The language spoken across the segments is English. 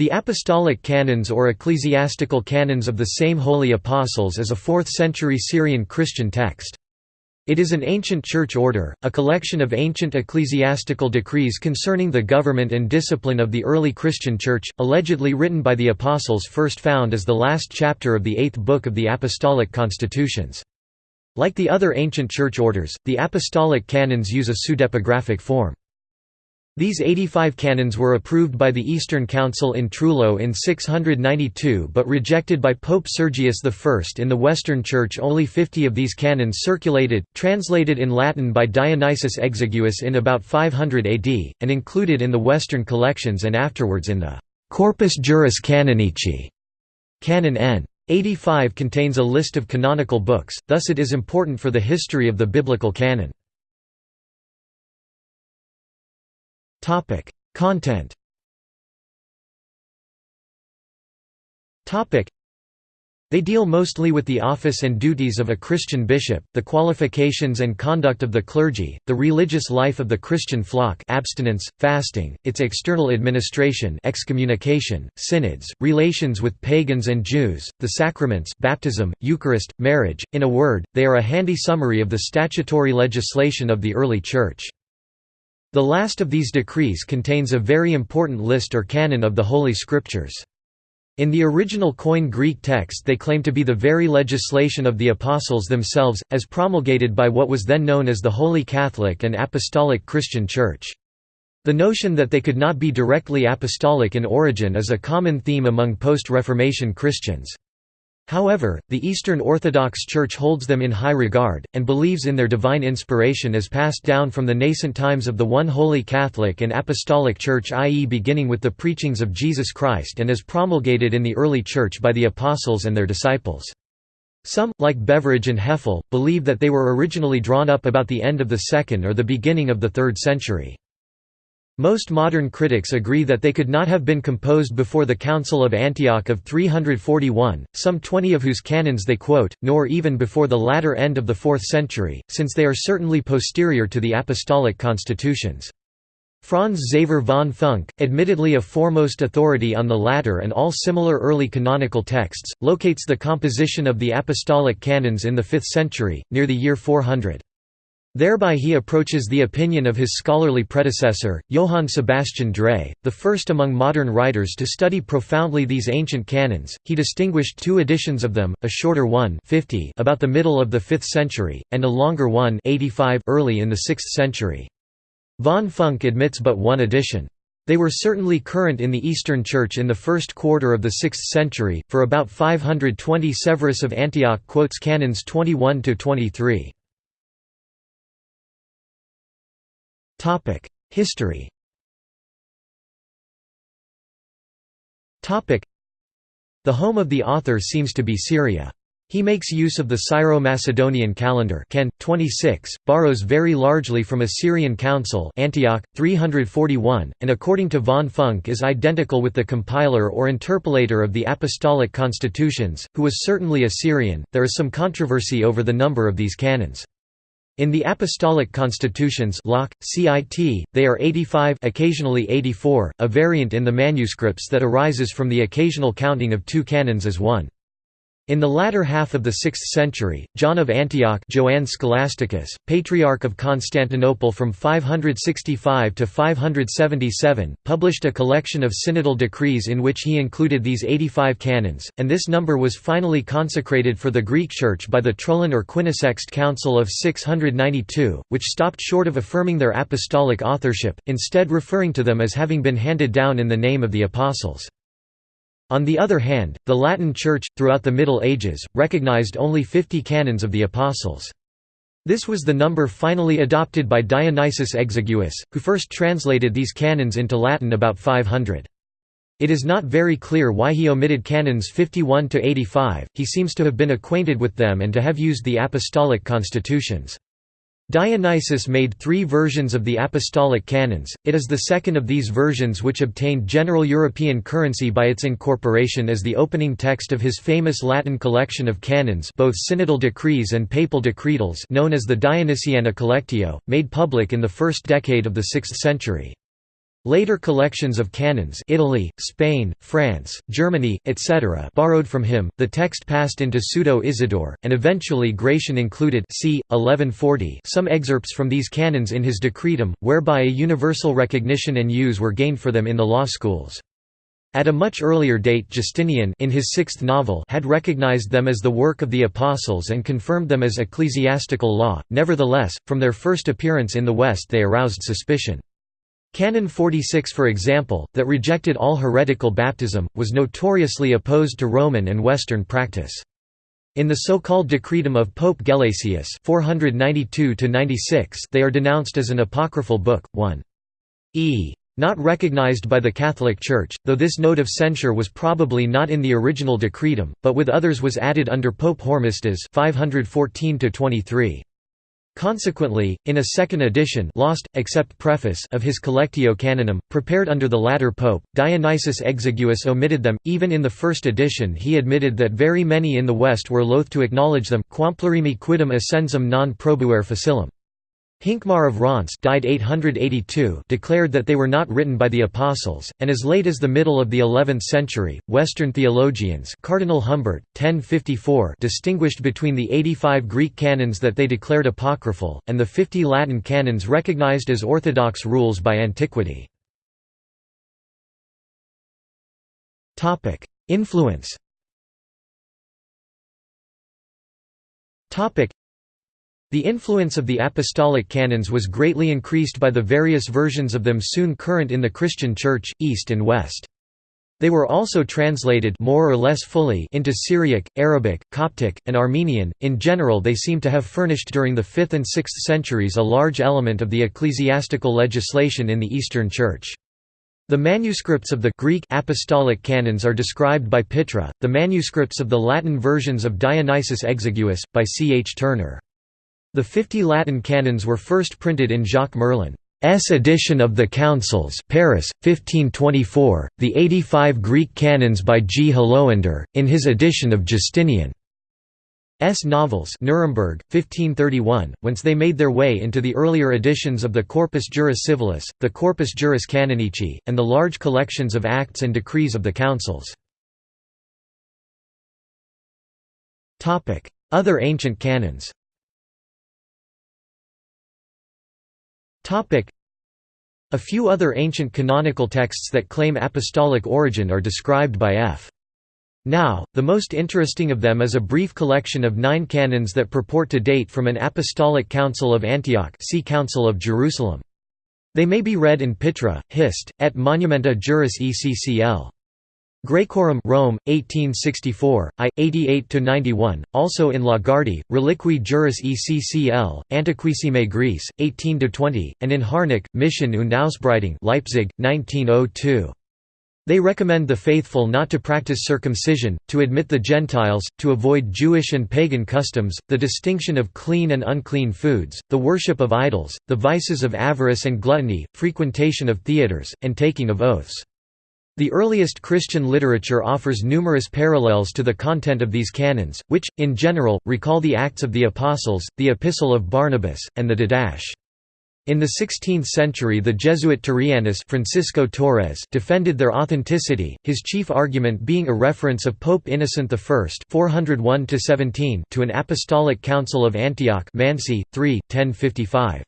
The Apostolic Canons or Ecclesiastical Canons of the same Holy Apostles is a 4th-century Syrian Christian text. It is an ancient church order, a collection of ancient ecclesiastical decrees concerning the government and discipline of the early Christian Church, allegedly written by the Apostles first found as the last chapter of the eighth book of the Apostolic Constitutions. Like the other ancient church orders, the Apostolic Canons use a pseudepigraphic form. These 85 canons were approved by the Eastern Council in Trullo in 692 but rejected by Pope Sergius I. In the Western Church only 50 of these canons circulated, translated in Latin by Dionysius Exiguus in about 500 AD, and included in the Western collections and afterwards in the Corpus Juris Canonici. Canon N. 85 contains a list of canonical books, thus it is important for the history of the biblical canon. Topic: Content. Topic: They deal mostly with the office and duties of a Christian bishop, the qualifications and conduct of the clergy, the religious life of the Christian flock abstinence, fasting, its external administration excommunication, synods, relations with pagans and Jews, the sacraments baptism, Eucharist, marriage, in a word, they are a handy summary of the statutory legislation of the early Church. The last of these decrees contains a very important list or canon of the Holy Scriptures. In the original Koine Greek text they claim to be the very legislation of the Apostles themselves, as promulgated by what was then known as the Holy Catholic and Apostolic Christian Church. The notion that they could not be directly apostolic in origin is a common theme among post-Reformation Christians. However, the Eastern Orthodox Church holds them in high regard, and believes in their divine inspiration as passed down from the nascent times of the one Holy Catholic and Apostolic Church i.e. beginning with the preachings of Jesus Christ and as promulgated in the early Church by the Apostles and their disciples. Some, like Beveridge and Hefele, believe that they were originally drawn up about the end of the 2nd or the beginning of the 3rd century. Most modern critics agree that they could not have been composed before the Council of Antioch of 341, some 20 of whose canons they quote, nor even before the latter end of the 4th century, since they are certainly posterior to the apostolic constitutions. Franz Xaver von Funk, admittedly a foremost authority on the latter and all similar early canonical texts, locates the composition of the apostolic canons in the 5th century, near the year 400. Thereby he approaches the opinion of his scholarly predecessor, Johann Sebastian Drey, the first among modern writers to study profoundly these ancient canons. He distinguished two editions of them, a shorter one 50 about the middle of the 5th century, and a longer one 85 early in the 6th century. Von Funk admits but one edition. They were certainly current in the Eastern Church in the first quarter of the 6th century, for about 520 Severus of Antioch quotes canons 21–23. Topic: History. Topic: The home of the author seems to be Syria. He makes use of the Syro-Macedonian calendar Can 26, borrows very largely from a Syrian council Antioch 341 and according to von Funk is identical with the compiler or interpolator of the apostolic constitutions who was certainly a Syrian. There is some controversy over the number of these canons. In the Apostolic Constitutions Locke, CIT, they are 85 occasionally 84, a variant in the manuscripts that arises from the occasional counting of two canons as one. In the latter half of the 6th century, John of Antioch Joannes Scholasticus, Patriarch of Constantinople from 565 to 577, published a collection of synodal decrees in which he included these 85 canons, and this number was finally consecrated for the Greek Church by the Trullan or Quinisext Council of 692, which stopped short of affirming their apostolic authorship, instead referring to them as having been handed down in the name of the Apostles. On the other hand, the Latin Church, throughout the Middle Ages, recognized only 50 canons of the Apostles. This was the number finally adopted by Dionysius Exiguus, who first translated these canons into Latin about 500. It is not very clear why he omitted canons 51 to 85. He seems to have been acquainted with them and to have used the apostolic constitutions. Dionysius made three versions of the Apostolic Canons, it is the second of these versions which obtained general European currency by its incorporation as the opening text of his famous Latin collection of canons both synodal decrees and papal decretals known as the Dionysiana Collectio, made public in the first decade of the 6th century. Later collections of canons Italy, Spain, France, Germany, etc. borrowed from him, the text passed into Pseudo-Isidore, and eventually Gratian included c. 1140 some excerpts from these canons in his Decretum, whereby a universal recognition and use were gained for them in the law schools. At a much earlier date Justinian in his sixth novel had recognized them as the work of the Apostles and confirmed them as ecclesiastical law, nevertheless, from their first appearance in the West they aroused suspicion. Canon 46 for example, that rejected all heretical baptism, was notoriously opposed to Roman and Western practice. In the so-called Decretum of Pope Gelasius 492 they are denounced as an apocryphal book, 1 e. Not recognized by the Catholic Church, though this note of censure was probably not in the original Decretum, but with others was added under Pope Hormisdas 514 -23. Consequently, in a second edition lost, except preface of his Collectio Canonum, prepared under the latter pope, Dionysius Exiguus omitted them. Even in the first edition he admitted that very many in the West were loath to acknowledge them quamplurimi quidem essenzum non probuere facilem. Hincmar of Reims died 882 declared that they were not written by the Apostles, and as late as the middle of the 11th century, Western theologians Cardinal Humbert, 1054 distinguished between the 85 Greek canons that they declared apocryphal, and the 50 Latin canons recognized as orthodox rules by antiquity. Influence the influence of the apostolic canons was greatly increased by the various versions of them soon current in the Christian Church, East and West. They were also translated more or less fully into Syriac, Arabic, Coptic, and Armenian. In general, they seem to have furnished during the 5th and 6th centuries a large element of the ecclesiastical legislation in the Eastern Church. The manuscripts of the Greek apostolic canons are described by Pitra, the manuscripts of the Latin versions of Dionysius Exiguus, by C. H. Turner. The fifty Latin canons were first printed in Jacques Merlin's edition of the Councils Paris, 1524, the 85 Greek canons by G. Haloander, in his edition of Justinian's novels Nuremberg, 1531, whence they made their way into the earlier editions of the Corpus Juris Civilis, the Corpus Juris Canonici, and the large collections of acts and decrees of the councils. Other ancient canons A few other ancient canonical texts that claim apostolic origin are described by F. Nau, the most interesting of them is a brief collection of nine canons that purport to date from an apostolic council of Antioch see Council of Jerusalem. They may be read in Pitra, Hist, et Monumenta Juris ECCL. Graecorum Rome, 1864, I, 88–91, also in Lagarde, Reliqui Juris ECCL, Antiquissime Greece, 18–20, and in Harnack, Mission und Ausbreitung Leipzig, 1902. They recommend the faithful not to practice circumcision, to admit the Gentiles, to avoid Jewish and pagan customs, the distinction of clean and unclean foods, the worship of idols, the vices of avarice and gluttony, frequentation of theatres, and taking of oaths. The earliest Christian literature offers numerous parallels to the content of these canons, which, in general, recall the Acts of the Apostles, the Epistle of Barnabas, and the Didache. In the 16th century the Jesuit Turrianus Francisco Torres defended their authenticity, his chief argument being a reference of Pope Innocent I 401 to an Apostolic Council of Antioch Mansi, 3, 1055.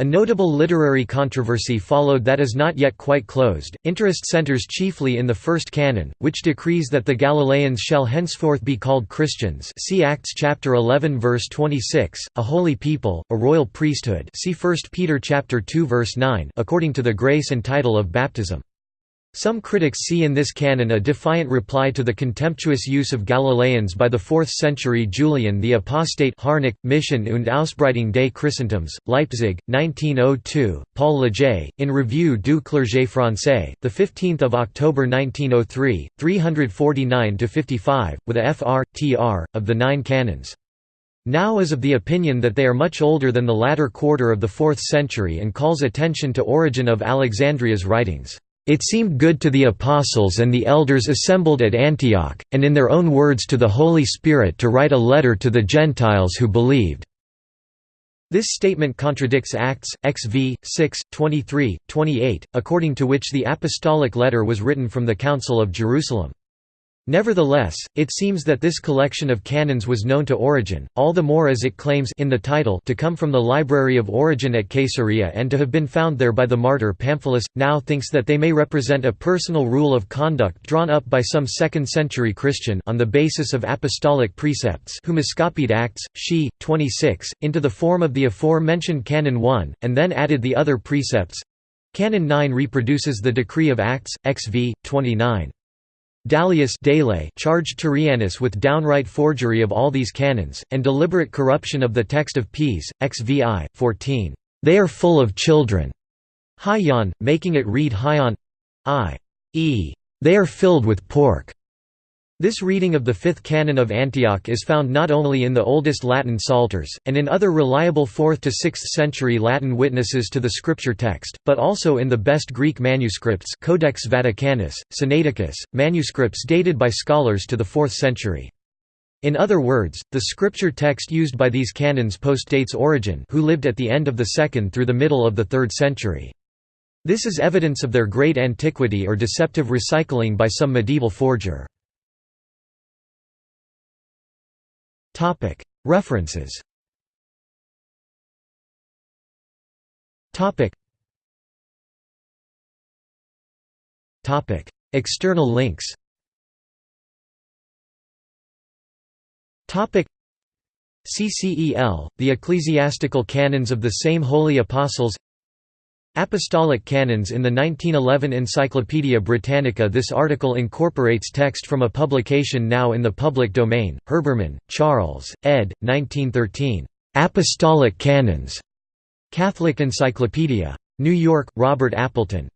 A notable literary controversy followed that is not yet quite closed. Interest centers chiefly in the first canon, which decrees that the Galileans shall henceforth be called Christians. See Acts chapter 11 verse 26, a holy people, a royal priesthood. See 1 Peter chapter 2 verse 9, according to the grace and title of baptism. Some critics see in this canon a defiant reply to the contemptuous use of Galileans by the 4th century Julian the Apostate Harnack, Mission und Ausbreitung des Christentums, Leipzig, 1902, Paul Lejay, in Revue du Clergé français, 15 October 1903, 349–55, with a fr. tr. of the nine canons. Nau is of the opinion that they are much older than the latter quarter of the 4th century and calls attention to Origen of Alexandria's writings. It seemed good to the apostles and the elders assembled at Antioch, and in their own words to the Holy Spirit to write a letter to the Gentiles who believed. This statement contradicts Acts, XV, 6, 23, 28, according to which the apostolic letter was written from the Council of Jerusalem. Nevertheless, it seems that this collection of canons was known to Origen, all the more as it claims in the title to come from the library of Origen at Caesarea and to have been found there by the martyr Pamphilus, Nau thinks that they may represent a personal rule of conduct drawn up by some 2nd century Christian on the basis of apostolic precepts whom escopied Acts, she, 26, into the form of the aforementioned Canon 1, and then added the other precepts. Canon 9 reproduces the decree of Acts, XV, 29. Dallaeus charged Turrianus with downright forgery of all these canons, and deliberate corruption of the text of Ps. XVI, 14. They are full of children. Haion, making it read Haion i.e. They are filled with pork. This reading of the fifth canon of Antioch is found not only in the oldest Latin psalters, and in other reliable 4th to 6th century Latin witnesses to the scripture text, but also in the best Greek manuscripts Codex Vaticanus, Sinaiticus, manuscripts dated by scholars to the 4th century. In other words, the scripture text used by these canons postdates Origen who lived at the end of the 2nd through the middle of the 3rd century. This is evidence of their great antiquity or deceptive recycling by some medieval forger. References. External links. CCEL, the ecclesiastical canons of the same holy apostles Apostolic Canons in the 1911 Encyclopaedia Britannica This article incorporates text from a publication now in the public domain, Herbermann, Charles, ed. 1913. "'Apostolic Canons' Catholic Encyclopedia. New York, Robert Appleton.